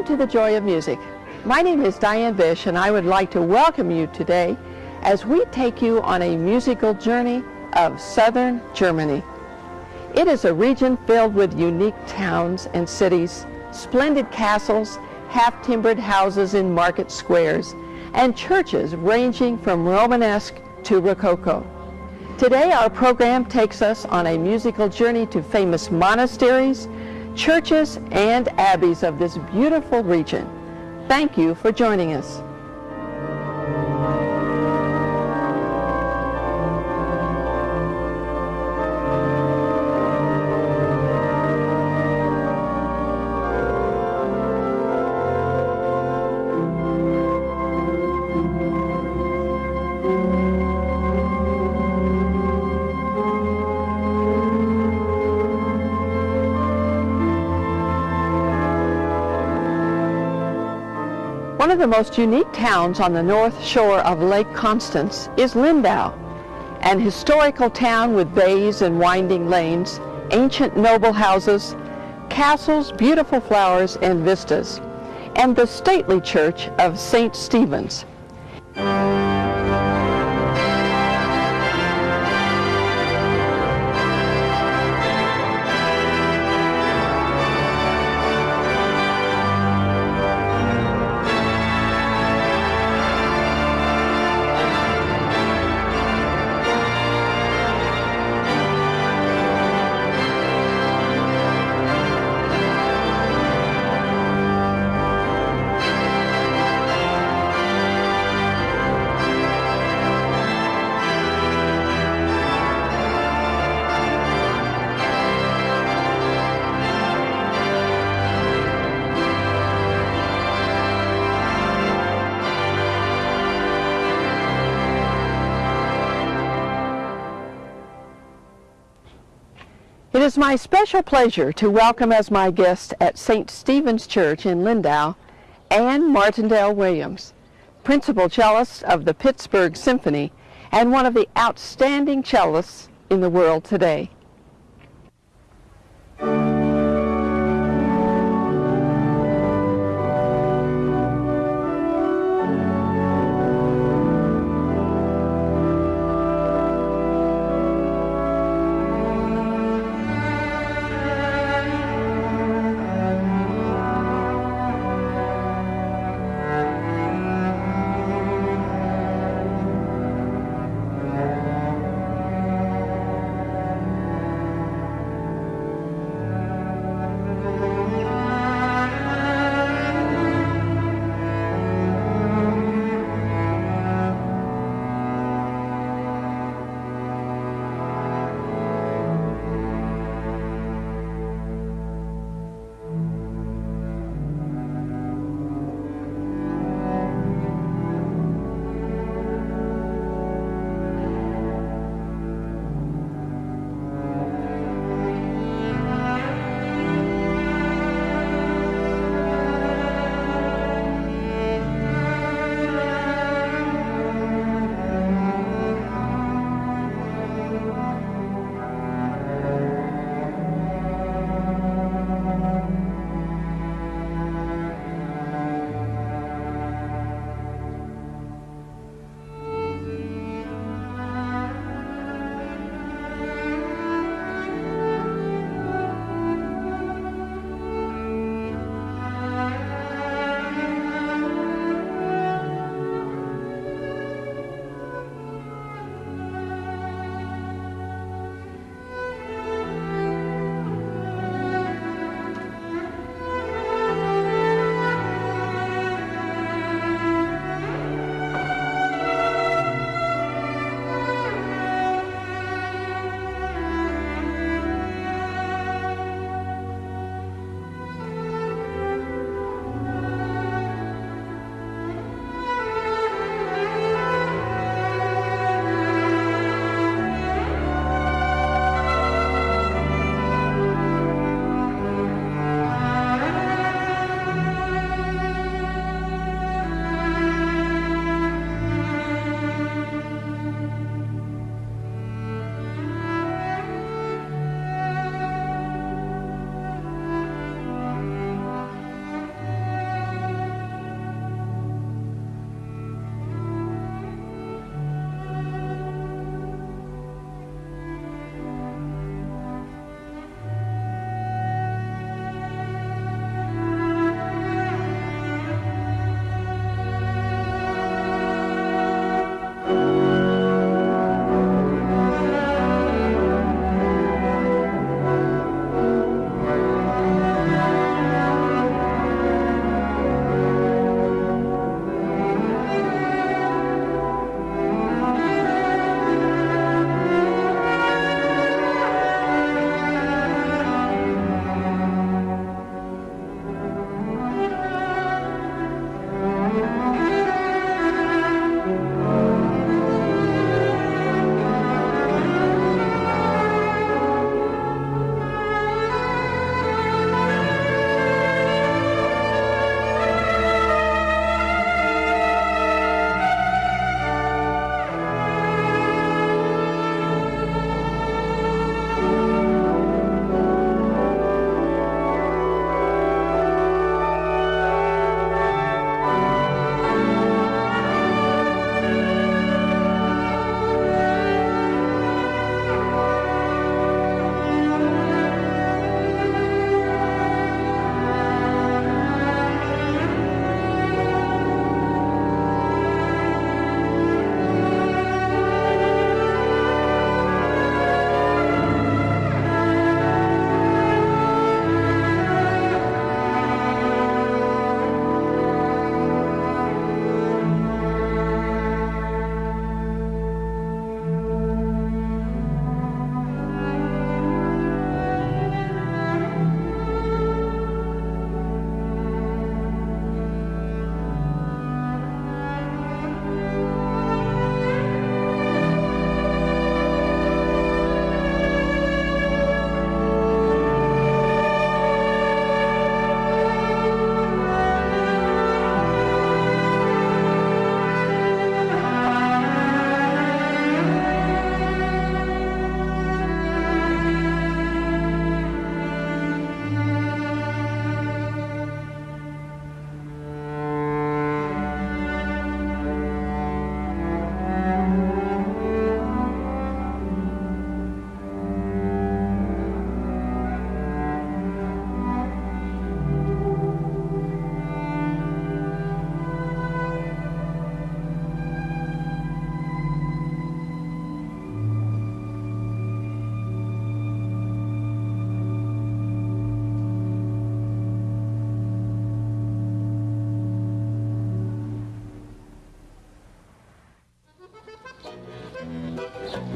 Welcome to the Joy of Music. My name is Diane Bish and I would like to welcome you today as we take you on a musical journey of southern Germany. It is a region filled with unique towns and cities, splendid castles, half-timbered houses in market squares, and churches ranging from Romanesque to Rococo. Today our program takes us on a musical journey to famous monasteries, churches, and abbeys of this beautiful region. Thank you for joining us. One of the most unique towns on the north shore of Lake Constance is Lindau, an historical town with bays and winding lanes, ancient noble houses, castles, beautiful flowers, and vistas, and the stately church of St. Stephen's. Is my special pleasure to welcome as my guest at St. Stephen's Church in Lindau, Anne Martindale Williams, principal cellist of the Pittsburgh Symphony and one of the outstanding cellists in the world today.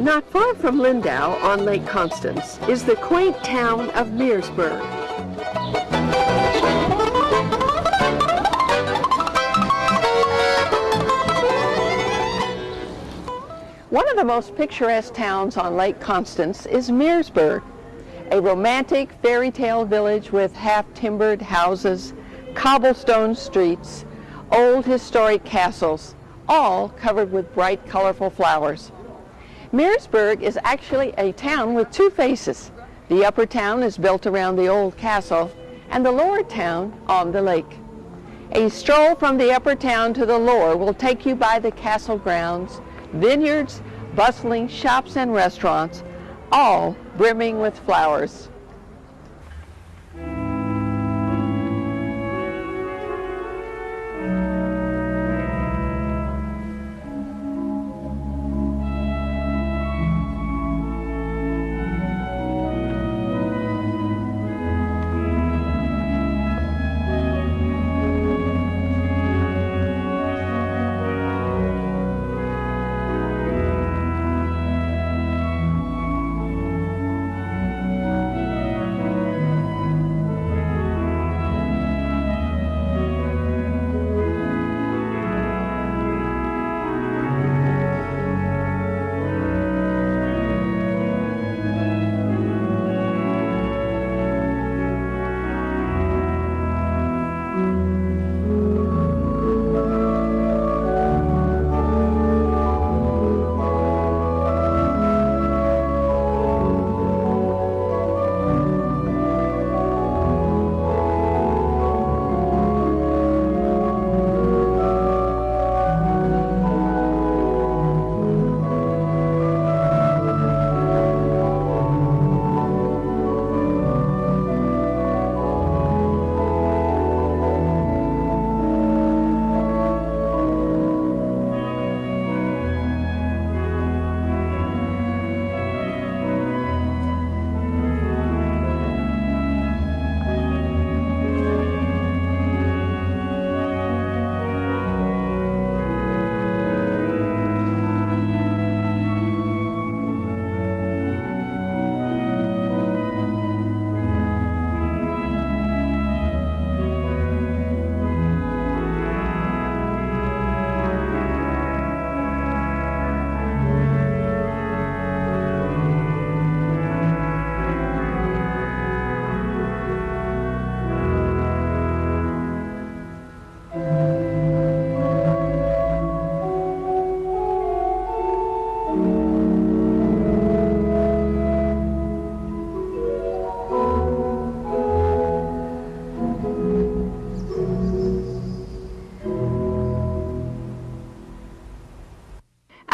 Not far from Lindau on Lake Constance is the quaint town of Meersburg. One of the most picturesque towns on Lake Constance is Meersburg, a romantic fairy tale village with half-timbered houses, cobblestone streets, old historic castles, all covered with bright, colorful flowers. Meersburg is actually a town with two faces. The upper town is built around the old castle and the lower town on the lake. A stroll from the upper town to the lower will take you by the castle grounds, vineyards, bustling shops and restaurants, all brimming with flowers.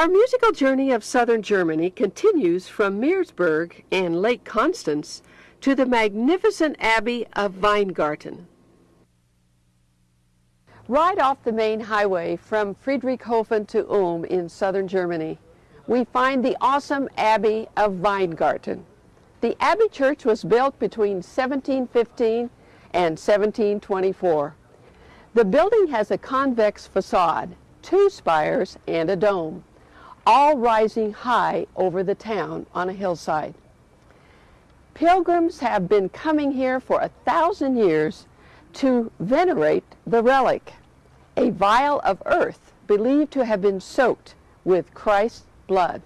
Our musical journey of southern Germany continues from Meersburg and Lake Constance to the magnificent Abbey of Weingarten. Right off the main highway from Friedrichshafen to Ulm in southern Germany, we find the awesome Abbey of Weingarten. The Abbey Church was built between 1715 and 1724. The building has a convex facade, two spires, and a dome all rising high over the town on a hillside. Pilgrims have been coming here for a thousand years to venerate the relic, a vial of earth believed to have been soaked with Christ's blood.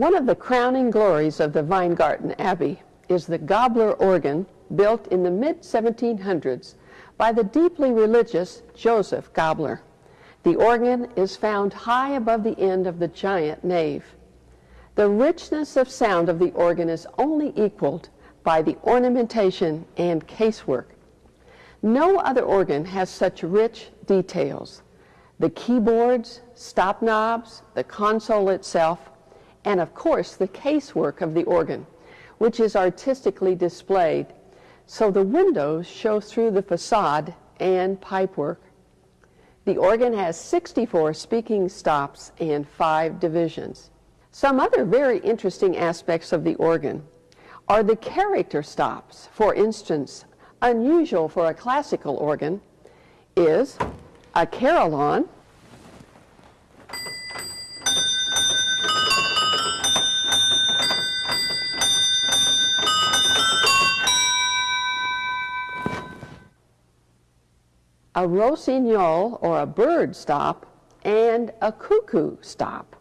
One of the crowning glories of the Weingarten Abbey is the Gabler organ built in the mid-1700s by the deeply religious Joseph Gabler. The organ is found high above the end of the giant nave. The richness of sound of the organ is only equaled by the ornamentation and casework. No other organ has such rich details. The keyboards, stop knobs, the console itself, and of course the casework of the organ, which is artistically displayed so the windows show through the facade and pipework. The organ has 64 speaking stops and five divisions. Some other very interesting aspects of the organ are the character stops. For instance, unusual for a classical organ is a carillon, a rossignol or a bird stop, and a cuckoo stop.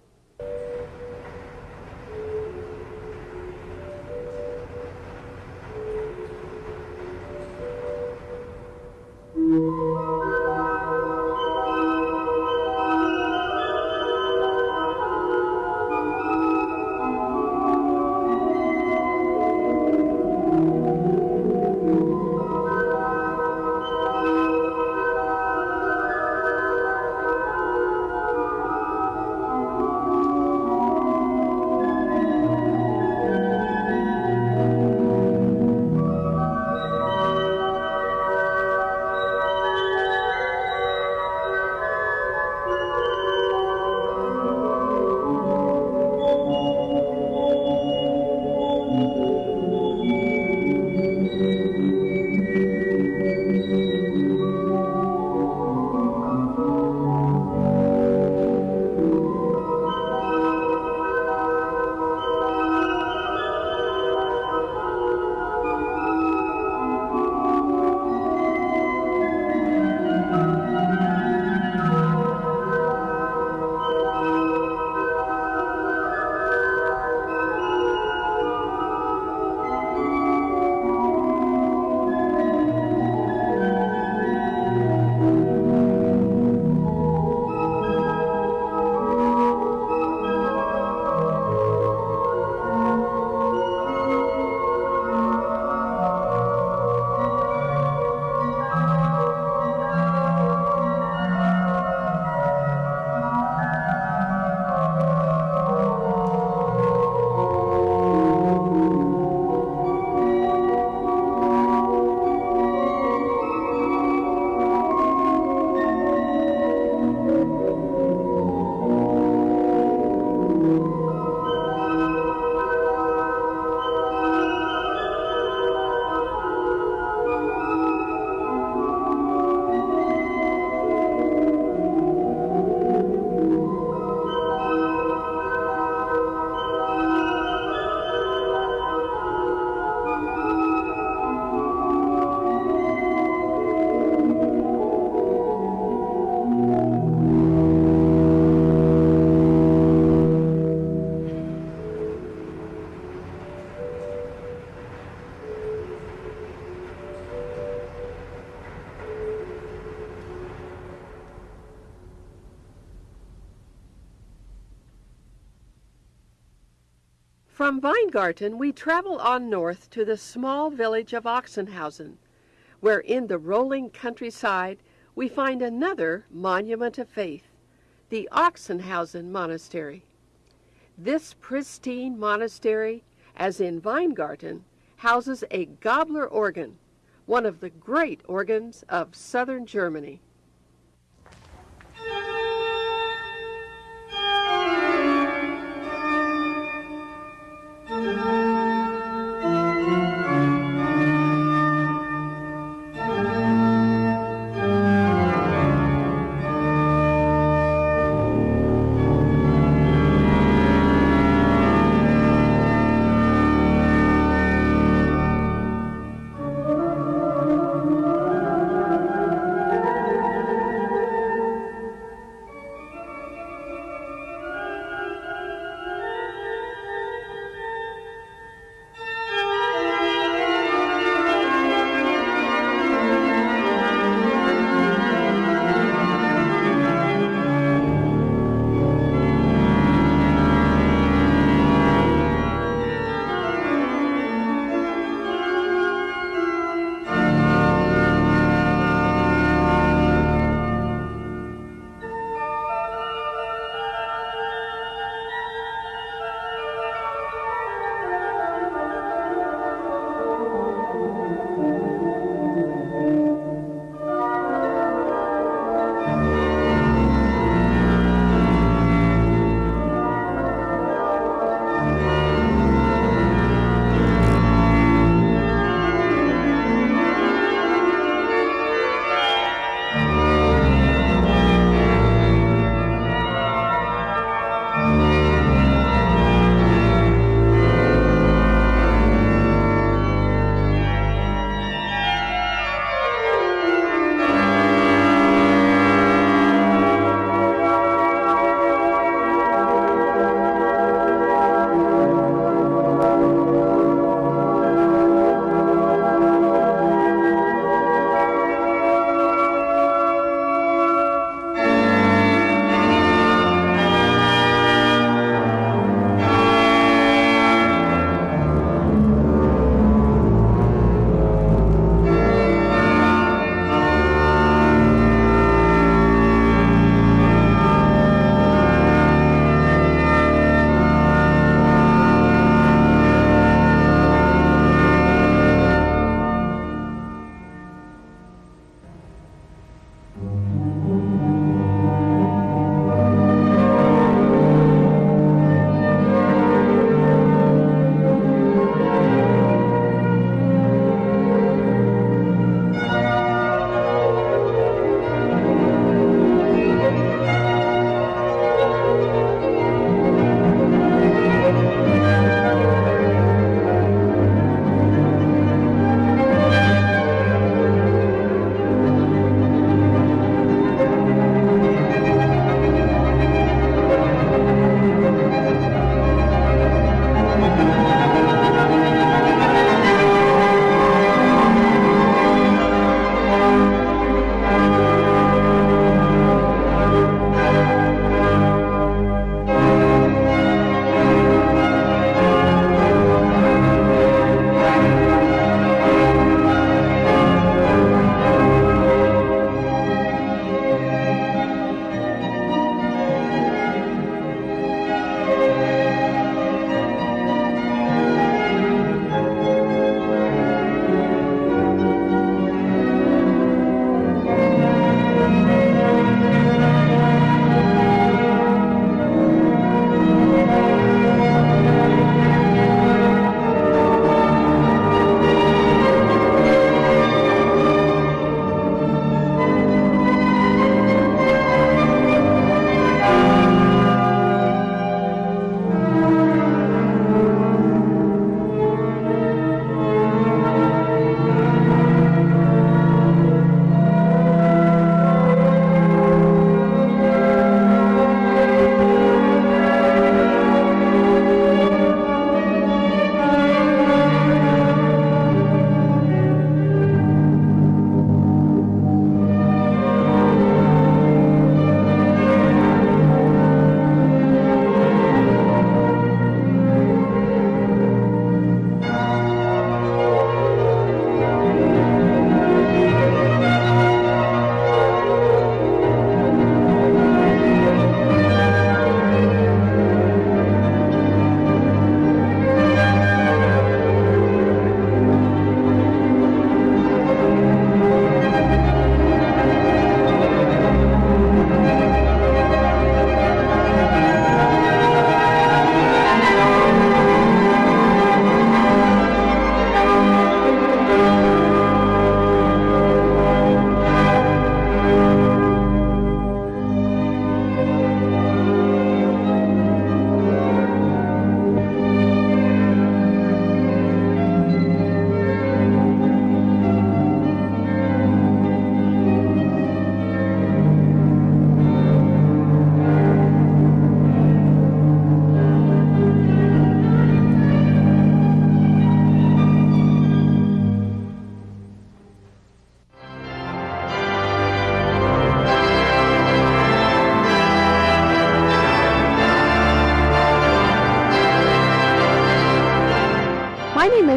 From Weingarten, we travel on north to the small village of Ochsenhausen, where in the rolling countryside we find another monument of faith, the Ochsenhausen Monastery. This pristine monastery, as in Weingarten, houses a Gabler organ, one of the great organs of southern Germany.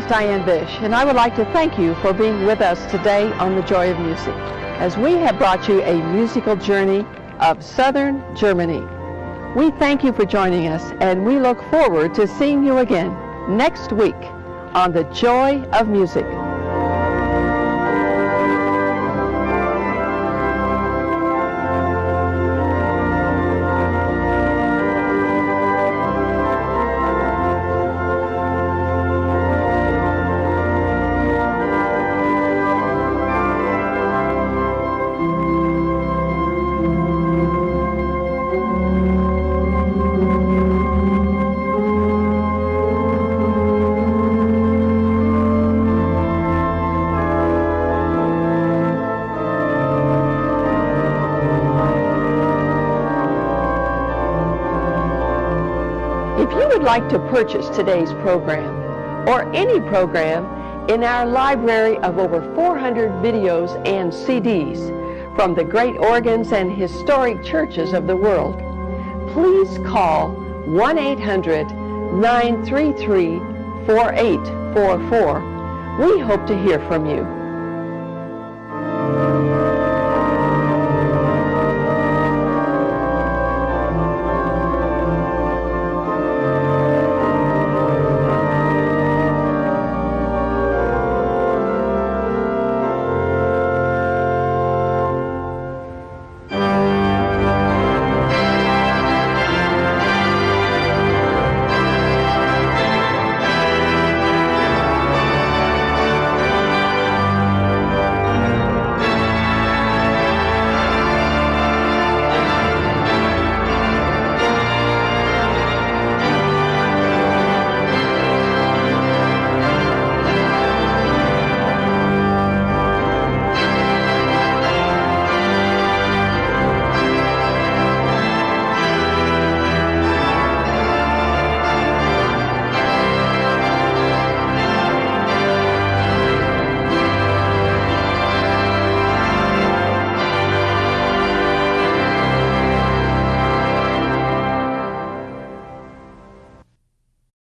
Is Diane Bish, and I would like to thank you for being with us today on The Joy of Music, as we have brought you a musical journey of Southern Germany. We thank you for joining us, and we look forward to seeing you again next week on The Joy of Music. Would like to purchase today's program or any program in our library of over 400 videos and CDs from the great organs and historic churches of the world, please call 1-800-933-4844. We hope to hear from you.